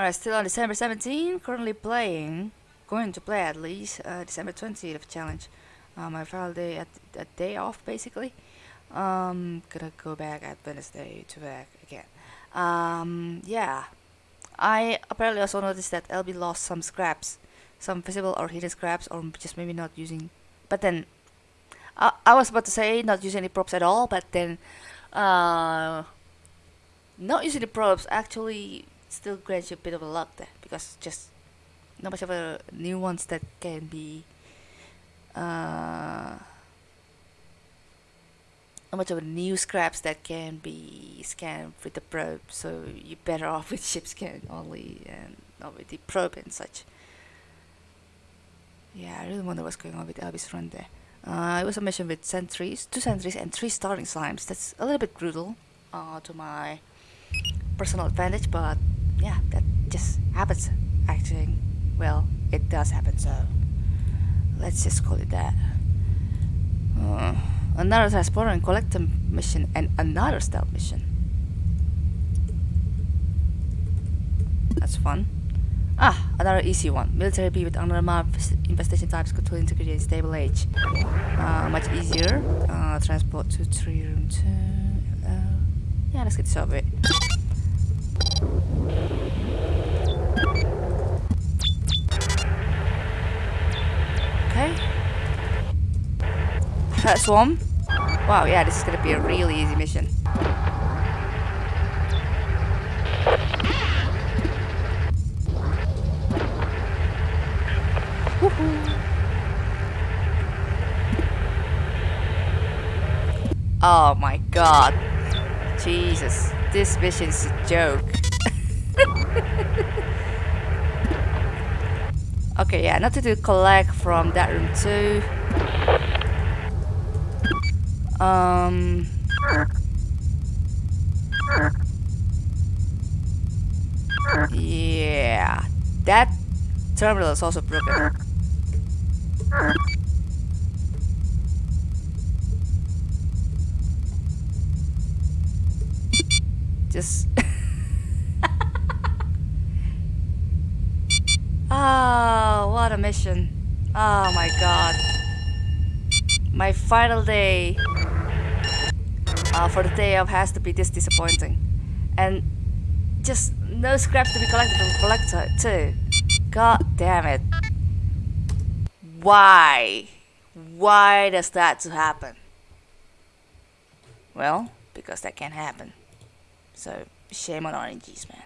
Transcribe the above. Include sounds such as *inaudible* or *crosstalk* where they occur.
Alright, still on December 17, currently playing, going to play at least, uh, December 20th of challenge. Uh, my final day at a day off basically. Um, gonna go back at Wednesday to back again. Um, yeah. I apparently also noticed that LB lost some scraps, some visible or hidden scraps, or just maybe not using. But then, I, I was about to say not using any props at all, but then, uh, not using the props actually still grants you a bit of a luck there because just not much of a new ones that can be uh, not much of a new scraps that can be scanned with the probe. So you're better off with *laughs* ship scan only and not with the probe and such. Yeah I really wonder what's going on with Elvis run there. Uh, it was a mission with sentries, two sentries and three starting slimes. That's a little bit brutal uh, to my personal advantage but yeah, that just happens actually. Well, it does happen, so let's just call it that. Uh, another transporter and collector mission and another stealth mission. That's fun. Ah, another easy one. Military B with another map, infestation types, control integrity and stable age. Uh, much easier. Uh, transport to 3 room 2. Uh, yeah, let's get this over with. Okay. Hurt one. Wow, yeah, this is gonna be a really easy mission. Oh my god. Jesus. This mission is a joke. *laughs* okay, yeah, nothing to collect from that room too. Um. Yeah, that terminal is also broken. Just *laughs* Oh, a mission. Oh my god. My final day uh, for the day of has to be this disappointing. And just no scraps to be collected from collector too. God damn it. Why? Why does that to happen? Well, because that can't happen. So, shame on RNGs, man.